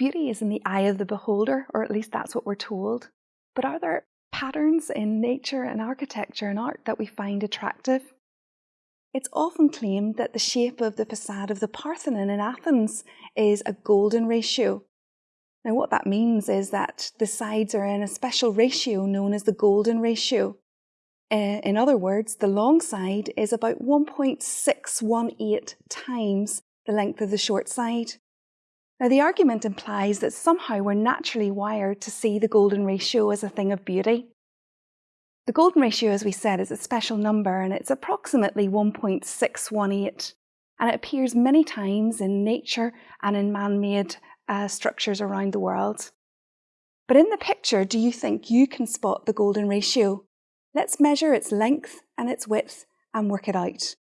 beauty is in the eye of the beholder, or at least that's what we're told. But are there patterns in nature and architecture and art that we find attractive? It's often claimed that the shape of the facade of the Parthenon in Athens is a golden ratio. Now, what that means is that the sides are in a special ratio known as the golden ratio. Uh, in other words, the long side is about 1.618 times the length of the short side. Now, the argument implies that somehow we're naturally wired to see the golden ratio as a thing of beauty. The golden ratio, as we said, is a special number and it's approximately 1.618, and it appears many times in nature and in man made uh, structures around the world. But in the picture, do you think you can spot the golden ratio? Let's measure its length and its width and work it out.